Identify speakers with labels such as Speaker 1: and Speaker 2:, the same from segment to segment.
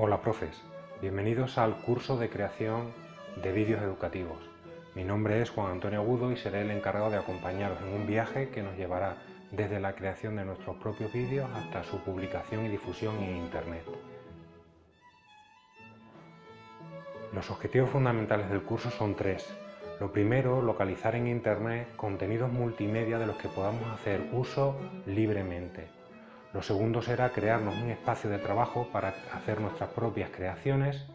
Speaker 1: Hola profes, bienvenidos al curso de creación de vídeos educativos. Mi nombre es Juan Antonio Agudo y seré el encargado de acompañaros en un viaje que nos llevará desde la creación de nuestros propios vídeos hasta su publicación y difusión en Internet. Los objetivos fundamentales del curso son tres. Lo primero, localizar en Internet contenidos multimedia de los que podamos hacer uso libremente. Lo segundo será crearnos un espacio de trabajo para hacer nuestras propias creaciones.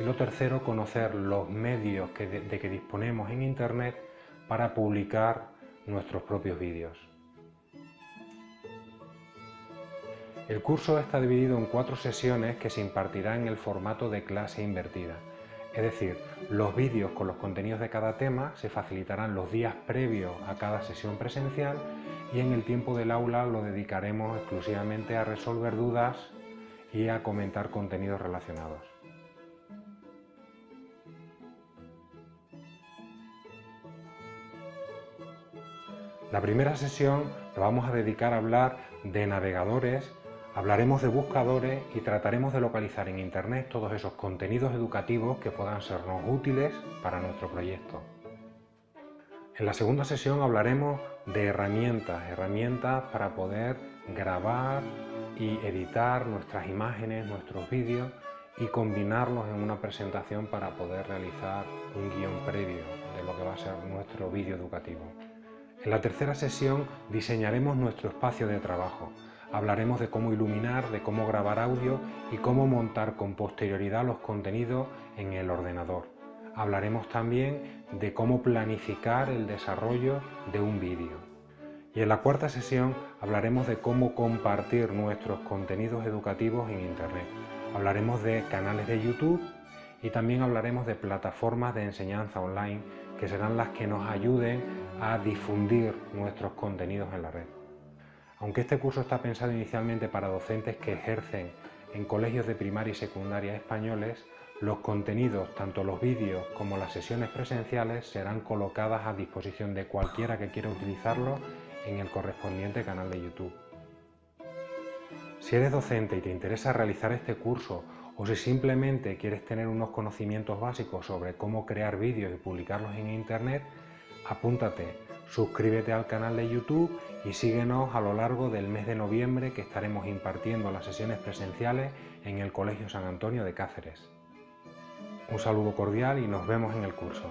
Speaker 1: Y lo tercero, conocer los medios de, que disponemos en Internet para publicar nuestros propios vídeos. El curso está dividido en cuatro sesiones que se impartirán en el formato de clase invertida. Es decir, los vídeos con los contenidos de cada tema se facilitarán los días previos a cada sesión presencial y en el tiempo del aula lo dedicaremos exclusivamente a resolver dudas y a comentar contenidos relacionados. La primera sesión la vamos a dedicar a hablar de navegadores Hablaremos de buscadores y trataremos de localizar en Internet todos esos contenidos educativos que puedan sernos útiles para nuestro proyecto. En la segunda sesión hablaremos de herramientas, herramientas para poder grabar y editar nuestras imágenes, nuestros vídeos y combinarlos en una presentación para poder realizar un guion previo de lo que va a ser nuestro vídeo educativo. En la tercera sesión diseñaremos nuestro espacio de trabajo, Hablaremos de cómo iluminar, de cómo grabar audio y cómo montar con posterioridad los contenidos en el ordenador. Hablaremos también de cómo planificar el desarrollo de un vídeo. Y en la cuarta sesión hablaremos de cómo compartir nuestros contenidos educativos en Internet. Hablaremos de canales de YouTube y también hablaremos de plataformas de enseñanza online que serán las que nos ayuden a difundir nuestros contenidos en la red. Aunque este curso está pensado inicialmente para docentes que ejercen en colegios de primaria y secundaria españoles, los contenidos, tanto los vídeos como las sesiones presenciales, serán colocadas a disposición de cualquiera que quiera utilizarlos en el correspondiente canal de YouTube. Si eres docente y te interesa realizar este curso o si simplemente quieres tener unos conocimientos básicos sobre cómo crear vídeos y publicarlos en Internet, apúntate Suscríbete al canal de YouTube y síguenos a lo largo del mes de noviembre que estaremos impartiendo las sesiones presenciales en el Colegio San Antonio de Cáceres. Un saludo cordial y nos vemos en el curso.